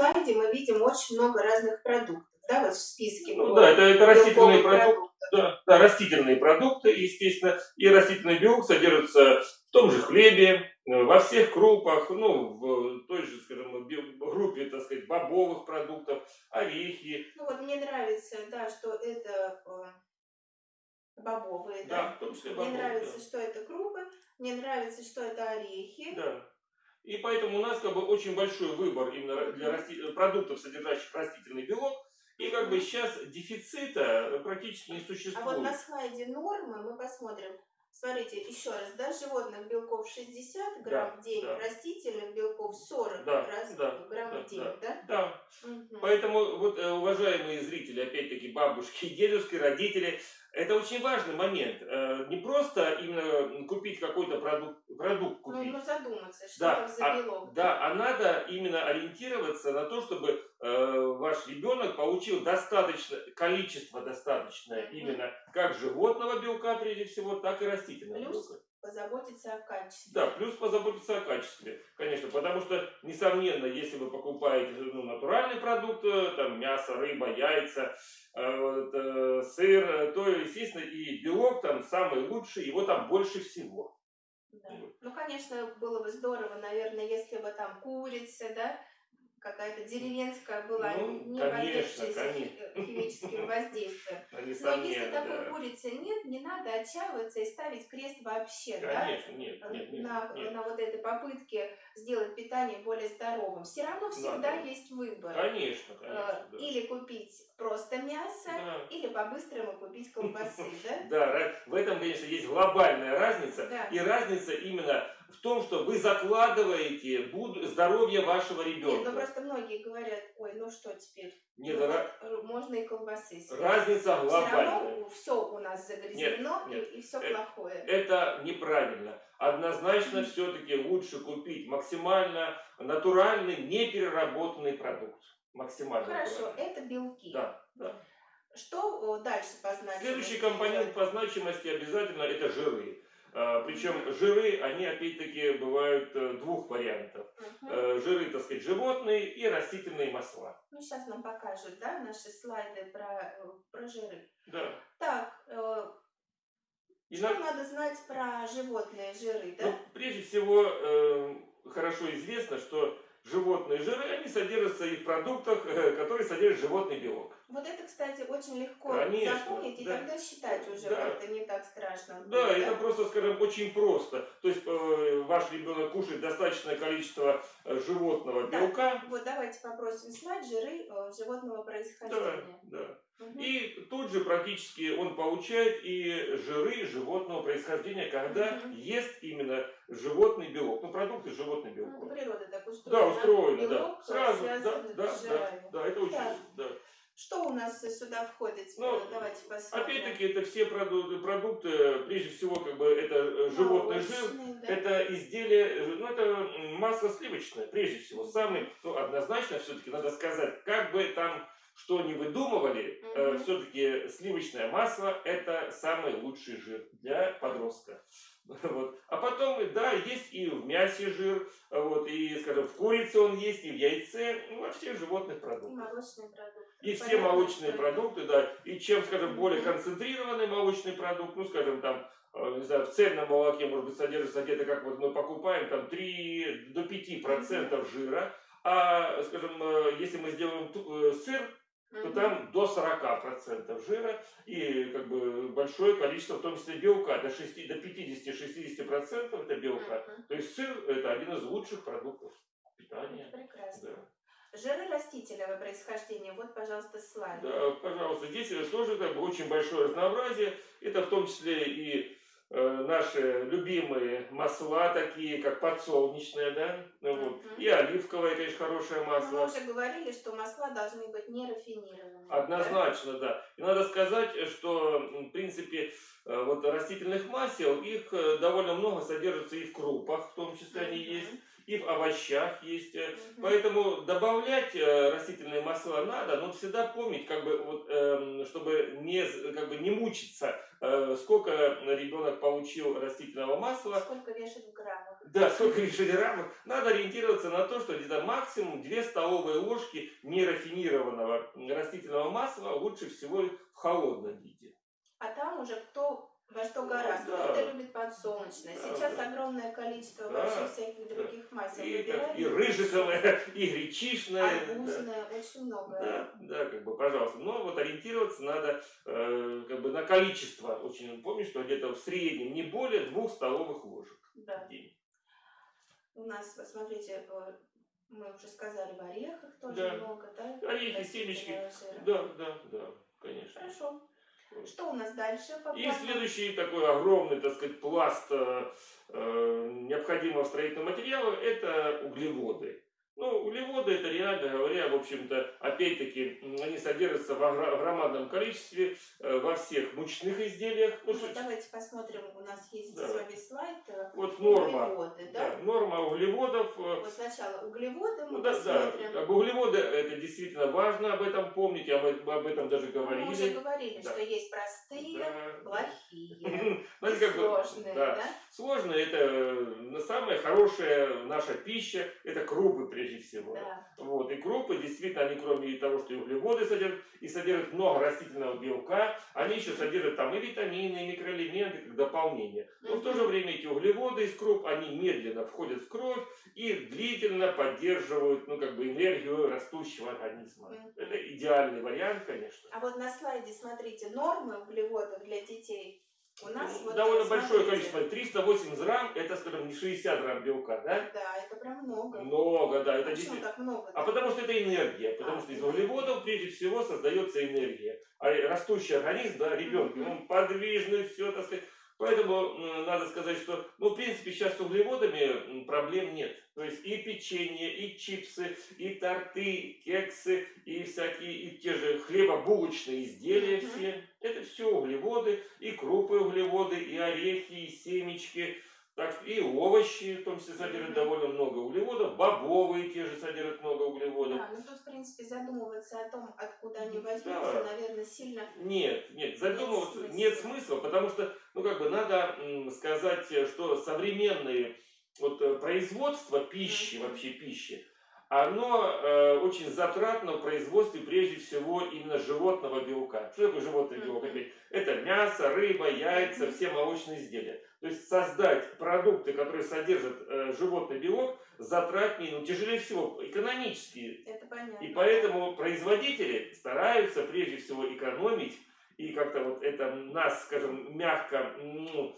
слайде мы видим очень много разных продуктов, да, вот в списке. Ну да, это, это растительные продукты. Да, да, растительные продукты, естественно, и растительный белок содержится в том же хлебе, э, во всех крупах, ну, в той же, скажем, группе, так сказать, бобовых продуктов, орехи, Ну вот мне нравится, да, что это э, бобовые, да, да. в том числе Мне бобовые. нравится, да. что это крупы, мне нравится, что это орехи. Да. И поэтому у нас как бы очень большой выбор именно для расти- продуктов, содержащих растительный белок. И как бы сейчас дефицита практически не А существует. вот на слайде нормы мы посмотрим. Смотрите, еще раз, да, животных белков 60 грамм Да, в день, да. растительных белков 40 Да, раз, да, грамм да, в день, да? Да, Мгм. Поэтому, вот, э, уважаемые зрители, опять-таки бабушки, дедушки, родители, это очень важный момент. Э, Не просто именно купить какой-то продукт, продукт Ну, купить. ну задуматься, что Да, там за а- белок. Да, а надо именно ориентироваться на то, чтобы э, ваш ребенок получил достаточно, количество достаточное именно как животного белка прежде всего, так и растительного Плюс белка. Позаботиться о качестве. Да, плюс позаботиться о качестве, конечно, потому что, несомненно, если вы покупаете ну, натуральный продукт, э, там мясо, рыба, яйца, э, вот, э, сыр, э, то, естественно, и белок там самый лучший, его там больше всего. Да. Ну, конечно, было бы здорово, наверное, если бы там курица, да, какая-то деревенская была, Ну, не подвергшаяся хи- химическим воздействиям. Но если такой курицы нет, не надо отчаиваться и ставить крест вообще, да, Конечно, нет, нет, нет, на, нет. на вот этой попытке сделать питание более здоровым. Все равно всегда да. есть выбор. Конечно, Э, конечно, да. Или купить просто мясо, Да. или по-быстрому купить колбасы, да? В этом, конечно, есть глобальная разница. И разница именно в том, что вы закладываете здоровье вашего Нет, ребенка. ну просто многие говорят, ой, ну что теперь, Нет, Ну, ра- р- можно и колбасы съесть. разница Все глобальная. равно все у нас загрязнено Нет, и, все Э, плохое. Это неправильно. Однозначно все-таки лучше купить максимально натуральный, непереработанный продукт. Максимально Хорошо, натуральный. это белки. Да, да. Что э, дальше по значимости Следующий компонент по значимости обязательно это жиры. А, Причем жиры, они опять-таки бывают э, двух вариантов. Э, Жиры, так сказать, животные и растительные масла. Ну, сейчас нам покажут, да, наши слайды про, э, про жиры. Да. Так, э, И что на- надо знать про животные жиры, да? ну, прежде всего, э, хорошо известно, что животные жиры, они содержатся и в продуктах, которые содержат животный белок. Вот это, кстати, очень легко Конечно, запомнить, и да. тогда считать уже Да. как-то не так страшно. Да, будет, это просто, скажем, очень просто. То есть э, ваш ребенок кушает достаточное количество э, животного Да. белка. Вот давайте попросим слайд жиры э, животного Да, происхождения. да. Мгм. И тут же практически он получает и жиры животного происхождения, когда Мгм. ест именно животный белок. Ну, продукты животных Ну, белков. это природа так устроена. Да, устроено, да. Белок, э, Сразу, да, да, да, да, это очень, да. Что у нас сюда входит? Ну, Давайте посмотрим. Опять-таки, это все продукты, продукты, прежде всего, как бы, это э, животный жир, да. это изделие, э, ну, это масло сливочное, прежде всего. Самый, ну, однозначно, все-таки надо сказать, как бы там что ни выдумывали, Мгм. все-таки сливочное масло это самый лучший жир для подростка. Вот. А потом, да, есть и в мясе жир, вот, и, скажем, в курице он есть, и в яйце, ну, во всех животных И продуктах. молочные продукты. И все молочные продукты, да. И чем, скажем, более концентрированный молочный продукт, ну, скажем, там, э, не знаю, в цельном молоке, может быть, содержится где-то, как вот мы покупаем, там, 3 до 5 процентов жира. А, скажем, э, если мы сделаем э, сыр, то там до 40 процентов жира и как бы большое количество, в том числе белка, до, 6, до 50-60 процентов это белка. Мгм. То есть сыр это один из лучших продуктов питания. Прекрасно. Да. Жиры растительного происхождения. Вот, пожалуйста, слайд. Да, пожалуйста, здесь тоже как бы очень большое разнообразие. Это в том числе и наши любимые масла, такие как подсолнечное, да, ну вот, и оливковое, конечно, хорошее Но мы масло. уже говорили, что масла должны быть не рафинированными. Однозначно, да. И надо сказать, что, в принципе, э, вот растительных масел, их э, довольно много содержится и в крупах, в том числе да? они есть, и в овощах есть. Мгм. Поэтому добавлять э, растительные масла надо, но всегда помнить, как бы, вот, эм, чтобы не, как бы, не мучиться, э, сколько ребенок получил растительного масла, Сколько вешать в граммах? да, сколько лишних граммов, надо ориентироваться на то, что где-то максимум 2 столовые ложки нерафинированного растительного масла лучше всего в холодном виде. А там уже кто во что гораздо. Да. Кто-то любит подсолнечное. Да, Сейчас да. огромное количество Да, вообще всяких других масел. И, так, и рыжиковое, и гречишное. да. Арбузное, очень много. Да, да, как бы, пожалуйста. Но вот ориентироваться надо э, как бы на количество. Очень помню, что где-то в среднем не более двух столовых ложек Да. в день. У нас, вот смотрите, э, мы уже сказали, в орехах тоже Да. много, да? Орехи, растительного семечки. Да, да, да, конечно. Хорошо. Что у нас дальше по И следующий такой огромный, так сказать, пласт э, э, необходимого строительного материала – это углеводы. Ну, углеводы это реально говоря, в общем-то, опять-таки, они содержатся в громадном количестве э, во всех мучных изделиях. Ну, Вот давайте посмотрим, у нас есть Да. с вами слайд. э, вот норма, Углеводы, да? да, норма углеводов. э, Вот сначала углеводы мы Ну, да, да, посмотрим. об углеводы это действительно важно об этом помнить, об об этом даже Ну, Мы уже говорили. говорили, Да. что есть простые, Да. плохие, Ну, как сложные, да. да? Сложно, это самая хорошая наша пища, это крупы прежде всего. Да. Вот, и крупы, действительно, они кроме того, что и углеводы содержат, и содержат много растительного белка, они еще содержат там и витамины, и микроэлементы, как дополнение. Но в то же время эти углеводы из круп, они медленно входят в кровь и длительно поддерживают, ну, как бы, энергию растущего организма. Это идеальный вариант, конечно. А вот на слайде, смотрите, нормы углеводов для детей у нас Ну, вот, Довольно э, большое смотрите. количество, 380 грамм, это, скажем, не 60 грамм белка, да? Да, это прям много. Много, да, это Почему действительно. так много? А потому что это энергия, потому А, что из углеводов прежде всего создается энергия. А растущий организм, да, ребенок, Мгм. он подвижный, все, так сказать. Поэтому надо сказать, что, ну, в принципе, сейчас с углеводами проблем нет. То есть и печенье, и чипсы, и торты, и кексы, и всякие, и те же хлебобулочные изделия все. Это все углеводы, и углеводы, и орехи, и семечки. Так и овощи, в том числе, содержат довольно много углеводов. Бобовые те же содержат много углеводов. Да, ну тут, в принципе, задумываться о том, откуда они Да. возьмутся, наверное, сильно... Нет, нет, задумываться смысла. нет смысла, потому что, ну как бы надо м, сказать, э, что современные вот э, производство пищи, вообще пищи, оно э, очень затратно в производстве прежде всего именно животного белка. Что такое животный белок? Это мясо, рыба, яйца, все молочные изделия. То есть создать продукты, которые содержат э, животный белок, затратнее, ну тяжелее всего, экономически Это понятно. и поэтому производители стараются прежде всего экономить и как-то вот это нас, скажем, мягко ну,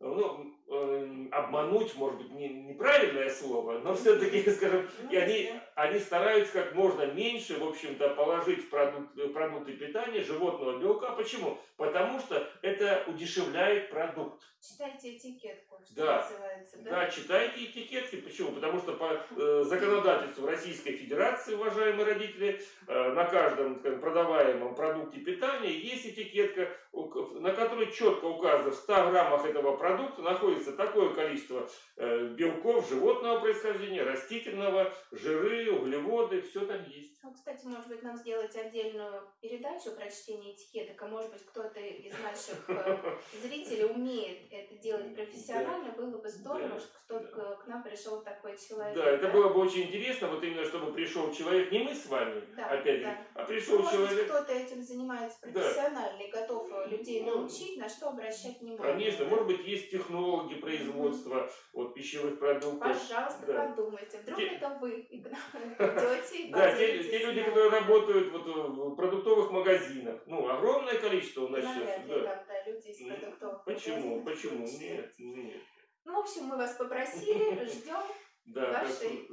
ну, эм, обмануть, может быть, не, неправильное слово, но все-таки, скажем, и они. Они стараются как можно меньше, в общем-то, положить в продукт, продукты питания животного белка. Почему? Потому что это удешевляет продукт. Читайте этикетку, что Да. называется, да? Да, читайте этикетки. Почему? Потому что по э, законодательству Российской Федерации, уважаемые родители, э, на каждом скажем, продаваемом продукте питания есть этикетка, на которой четко указано, в 100 граммах этого продукта находится такое количество э, белков животного происхождения, растительного, жиры, углеводы, все там есть. Ну, кстати, может быть, нам сделать отдельную передачу про чтение этикеток, а может быть, кто-то из наших э, зрителей умеет это делать профессионально, было бы здорово, Да. что кто-то к- нам пришел такой человек. Да, это было бы очень интересно, вот именно чтобы пришел человек, не мы с вами, Да, опять же, да. а Ну, пришел может быть, человек. кто-то этим занимается Да. профессионально и готов э, людей Ну, научить, на что обращать внимание. Конечно, да? может быть, есть технологи производства вот, пищевых продуктов. Пожалуйста, Да. подумайте. Вдруг Те- это вы и к нам идете и Да, те, люди, которые работают вот в продуктовых магазинах, ну, огромное количество у нас Навряд сейчас. ли Да. там, люди из продуктовых Почему? магазинов Почему? Нет, нет. Ну, в общем, мы вас попросили, ждем, Вашей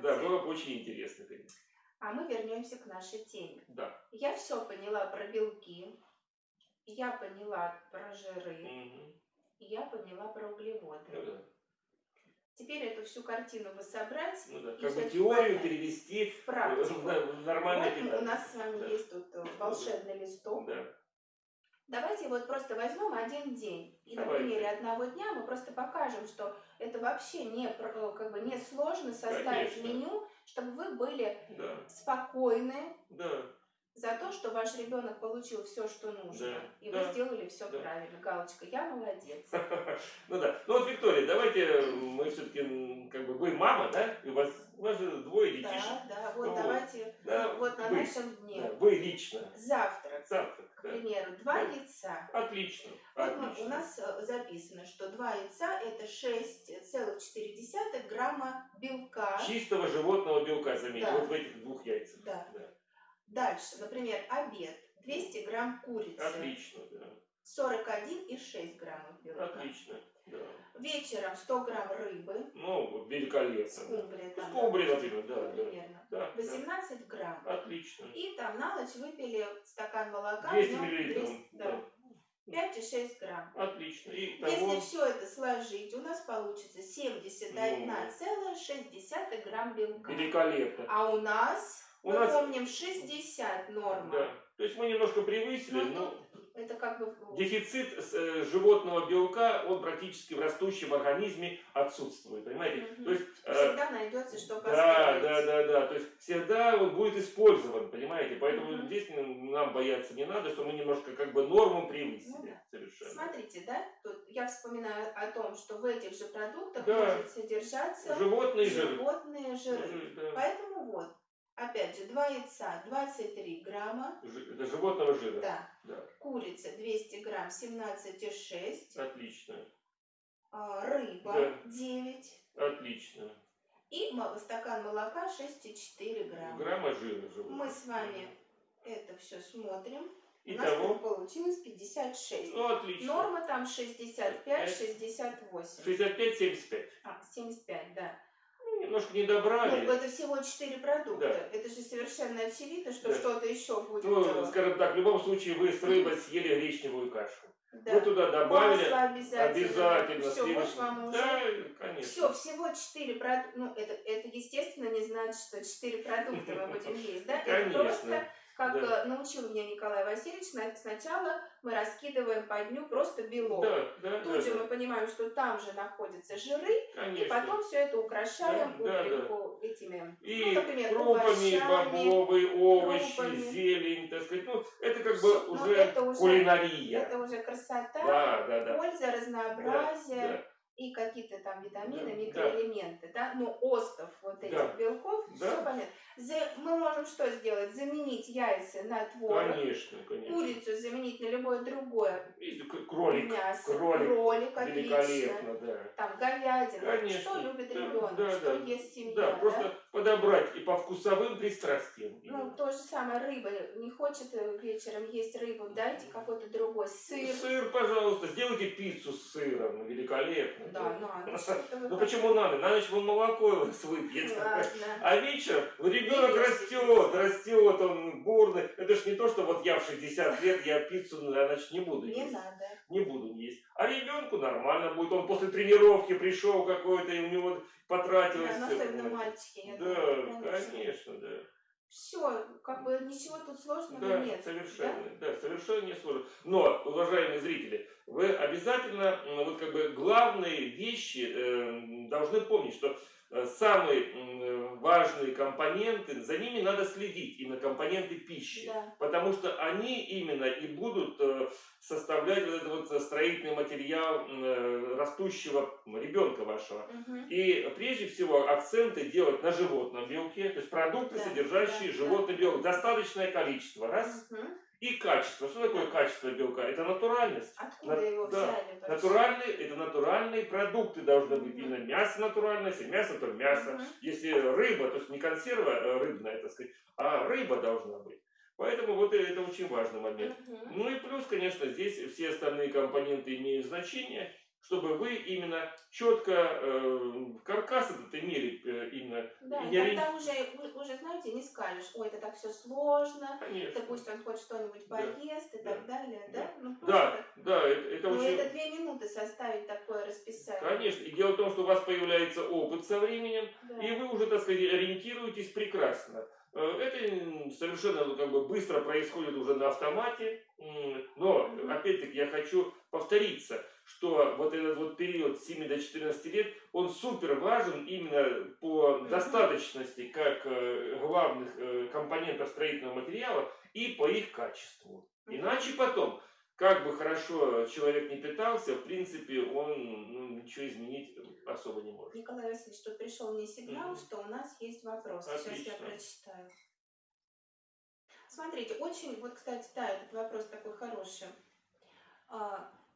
да, было бы очень интересно, конечно. а мы вернемся к нашей теме. Да. Я все поняла про белки, я поняла про жиры, Мгм. я поняла про углеводы. Ну да. Теперь эту всю картину бы собрать Ну да. Как бы теорию перевести в практику. на- в нормальное Вот питание. у нас с вами Да. есть тут э, волшебный листок. Да. Давайте вот просто возьмем один день. И на Давайте. примере одного дня мы просто покажем, что это вообще не, про- как бы не сложно составить Конечно. меню, чтобы вы были Да, спокойны да. За то, что ваш ребенок получил все, что нужно. Да, И да, вы сделали все да. правильно. Галочка, я молодец. Ну да. Ну вот, Виктория, давайте мы все-таки, как бы, вы мама, да? И у вас, у вас же двое детишек. Да, да, вот давайте Да, вот на вы, нашем дне. да, вы лично. Завтрак, Завтрак. к да. примеру, два Да. яйца. Отлично. Вот мы- у нас э, записано, что два яйца это 6,4 грамма белка. Чистого животного белка, заметьте, Да. вот в этих двух яйцах. Да. Да. Дальше, например, обед. 200 грамм курицы. Отлично, да. 41,6 граммов белка. Отлично. Да. Вечером 100 грамм рыбы. Ну, великолепно. да. Скумбрия там. Скумбрия, да, например, да, да. Примерно. Да, да. 18 грамм. Отлично. И там на ночь выпили стакан молока. 200 днём миллилитров. 200, да. 5,6 грамм. Отлично. И Если того, все это сложить, у нас получится 71,6 грамм белка. великолепно. А у нас, У мы нас- помним, 60 норма. Да. То есть мы немножко превысили, Ну, но Это как бы... дефицит э, животного белка, он практически в растущем организме отсутствует, понимаете? Мгм. То есть, э, Всегда найдется, что да, да, да, да, то есть всегда он будет использован, понимаете? Поэтому Мгм. здесь нам бояться не надо, что мы немножко как бы норму превысили. Ну да. Совершенно. Смотрите, да, тут я вспоминаю о том, что в этих же продуктах Да. может содержаться Животные жиры. животные жиры. Жиры, да. Поэтому вот, опять же, два яйца 23 грамма, Это животного жира. да, Да. курица 200 грамм 17,6, Отлично. а, рыба Да. 9 Отлично. и стакан молока 6,4 грамма. Грамма жира животного. Мы с вами это все смотрим. У нас Итого. получилось 56. Ну, отлично. Норма там 65-68. 65-75. А, 75, да. Ну, немножко не Ну, добрали. это всего 4 продукта. Да. Это же совершенно очевидно, что Да. что-то еще будет. Ну, э, скажем так, в любом случае вы с рыбой съели гречневую кашу. да. Вы туда добавили обязательно. обязательно Все, сливочное. вам уже. Да, конечно. Все, всего 4 продукта. Ну, это, это, естественно, не значит, что 4 продукта мы будем есть, да? Это просто, как Да. э, научил меня Николай Васильевич, на- сначала мы раскидываем по дню просто белок. Да, да, Тут да, же да. мы понимаем, что там же находятся жиры, и Конечно. потом все это украшаем Да, да, пуприку этими, И ну, например, крупами, овощами. бобовые, овощи, крупами. зелень, так сказать. Ну, это как бы ну, уже это уже- кулинария. Это уже красота, Да, да, да. польза, разнообразие Да, и какие-то там витамины, Да, микроэлементы, да, но остов вот этих Да. белков, Да. все понятно. За- мы можем что сделать? Заменить яйца на да. творог, Конечно, конечно. курицу заменить на любое другое И кролик. мясо, кролик. отлично, Великолепно, да. там говядина, Конечно. что любит Да, ребенок, да, что да. ест семья, Да, просто подобрать и по вкусовым пристрастиям. Ну, то же самое, рыба. Не хочет э, вечером есть рыбу, дайте какой-то другой сыр. Сыр, пожалуйста, сделайте пиццу с сыром, ну, великолепно. Да, надо. Что-то вы Ну почему надо? На ночь он молоко выпьет. А вечером ребенок Видишь, растет, растет, он бурный. Это ж не то, что вот я в 60 лет, я пиццу на ночь не буду Не есть. надо. Не буду есть. А ребенку нормально будет. Он после тренировки пришел какой-то, и у него потратилось Да, особенно мальчики. я Да, думаю, конечно, да. Все, как бы ничего тут сложного Да, нет. совершенно, да? совершенно не сложно. Но, уважаемые зрители, вы обязательно, вот как бы главные вещи э, должны помнить, что самые м, важные компоненты, за ними надо следить, именно компоненты пищи. Да. Потому что они именно и будут э, составлять вот этот вот строительный материал э, растущего ребенка вашего. Мгм. И прежде всего акценты делать на животном белке, то есть продукты, Да, содержащие да, животный белок, достаточное количество, раз. Мгм. И качество. Что такое качество белка? Это натуральность. Откуда На- его да, взяли? вообще? Натуральные, это натуральные продукты должны быть. Именно мясо натуральное, если мясо, то мясо. Если рыба, то есть не консерва э, рыбная, так сказать, а рыба должна быть. Поэтому вот это очень важный момент. Ну и плюс, конечно, здесь все остальные компоненты имеют значение, чтобы вы именно четко э, каркас этот имели э, именно. Да, и и не ори- тогда уже, уже, знаете, не скажешь, ой, это так все сложно, Конечно. да пусть он хоть что-нибудь Да, поест и да, так далее, да? да. Ну, Да, просто, да, это, это ну, очень... это две минуты составить такое расписание. Конечно. И дело в том, что у вас появляется опыт со временем, Да. и вы уже, так сказать, ориентируетесь прекрасно. Э, Это совершенно ну, как бы быстро происходит уже на автомате, но опять-таки, я хочу повториться, что вот этот вот период с 7 до 14 лет, он супер важен именно по достаточности как э, главных э, компонентов строительного материала и по их качеству. Иначе потом, как бы хорошо человек не питался, в принципе, он ну, ничего изменить особо не может. Николай Васильевич, тут пришел мне сигнал, Мгм. что у нас есть вопрос. Сейчас я Отлично. прочитаю. Смотрите, очень, вот, кстати, да, этот вопрос такой хороший.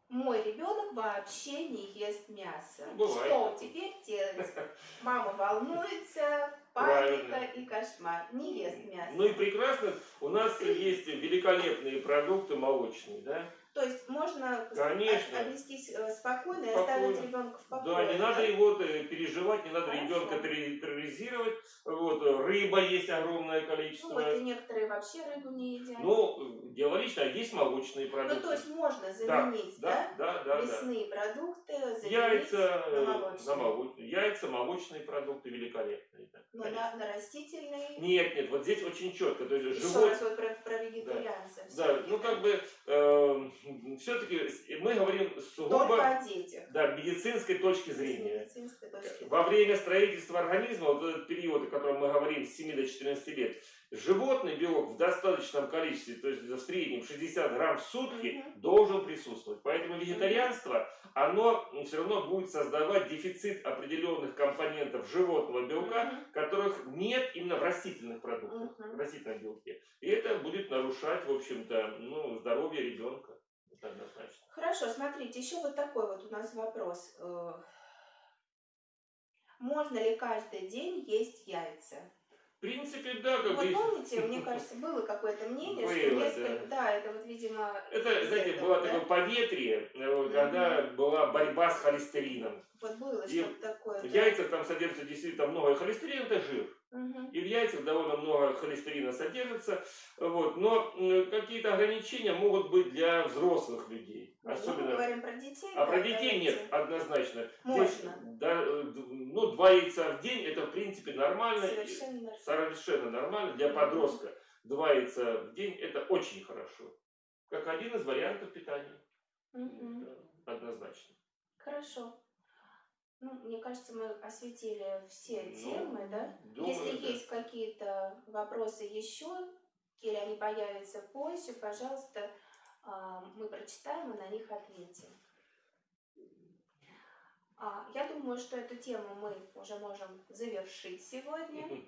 Мой ребенок вообще не ест мясо. Ну, бывает Что теперь делать? Мама волнуется, Правильно. паника и кошмар. Не ест мясо. Ну и прекрасно, у нас есть великолепные продукты молочные, да? То есть можно Конечно. от- отнестись э, спокойно и Спокойно. оставить ребенка в покое. Да, не надо его э, переживать, не надо Хорошо. ребенка терроризировать. Вот, э, рыба есть огромное Ну количество. вот и некоторые вообще рыбу не едят. Ну, дело личное, а есть молочные Ну, продукты. то есть можно заменить, да? да, да, да, да. Мясные продукты заменить Яйца, на молочные. на молочные. Яйца, молочные продукты великолепные. да, Но конечно. на, на растительные. Нет, нет, вот здесь очень четко. То есть Еще живот, раз вот про, про вегетарианцев. да, всё-таки, ну да. как бы все-таки мы говорим сугубо о детях. да, медицинской точки зрения. медицинской точки зрения. Во время строительства организма, вот этот период, о котором мы говорим, с 7 до 14 лет, животный белок в достаточном количестве, то есть в среднем 60 грамм в сутки, Мгм. должен присутствовать. Поэтому вегетарианство, оно все равно будет создавать дефицит определенных компонентов животного белка, Мгм. которых нет именно в растительных продуктах, Мгм. в растительном белке. И это будет нарушать, в общем-то, ну, здоровье ребенка. Это однозначно. Хорошо, смотрите, еще вот такой вот у нас вопрос. Э, Можно ли каждый день есть яйца? В принципе, да, как Вот бы... помните, мне кажется, было какое-то мнение, что Было, несколько... Да, это вот, видимо... Это, знаете, этого, было да? такое поветрие, вот, когда была борьба с холестерином. Вот было И что-то такое. В да. яйцах там содержится действительно много холестерина, это жир. Мгм. И в яйцах довольно много холестерина содержится. Вот. Но какие-то ограничения могут быть для взрослых людей. Ну, Мы Особенно... говорим про детей. А да, про детей нет, давайте. однозначно. Здесь, Можно. да, э, ну, два яйца в день, это в принципе нормально. Совершенно нормально. Совершенно нормально. Для подростка два яйца в день, это очень хорошо. Как один из вариантов питания. Да, однозначно. Хорошо. Ну, мне кажется, мы осветили все Ну, темы, да? думаю, Если да. есть какие-то вопросы еще, или они появятся позже, пожалуйста, мы прочитаем и на них ответим. А, Я думаю, что эту тему мы уже можем завершить сегодня.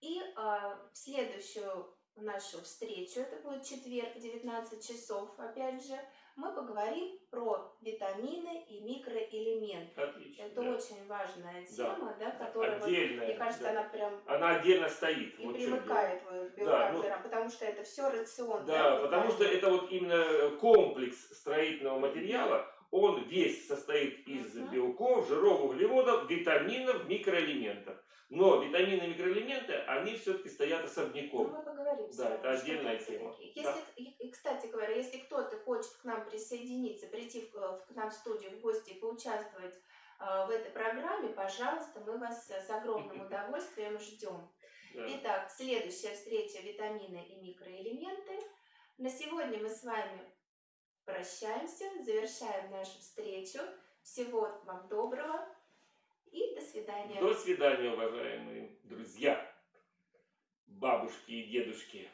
И а, в следующую нашу встречу, это будет четверг, 19 часов, опять же, мы поговорим про витамины и микроэлементы. Отлично. Это да. очень важная Да. тема, да, которая, вот, Отдельная. мне кажется, да. она прям Она отдельно стоит. и вот примыкает вот к Да, белкам, ну- жирам, потому что это все рацион. Да, потому что это вот именно комплекс строительного материала, он весь состоит из Мгм. белков, жиров, углеводов, витаминов, микроэлементов. Но витамины и микроэлементы, они все-таки стоят Ну, особняком. мы поговорим с Да, это отдельная тема. Если, и, и, кстати говоря, если кто-то хочет к нам присоединиться, прийти в, э, к нам в студию в гости и поучаствовать э, в этой программе, пожалуйста, мы вас э, с огромным удовольствием ждем. Да. Итак, следующая встреча витамины и микроэлементы. На сегодня мы с вами прощаемся, завершаем нашу встречу. Всего вам доброго и до свидания. До свидания, уважаемые друзья, бабушки и дедушки.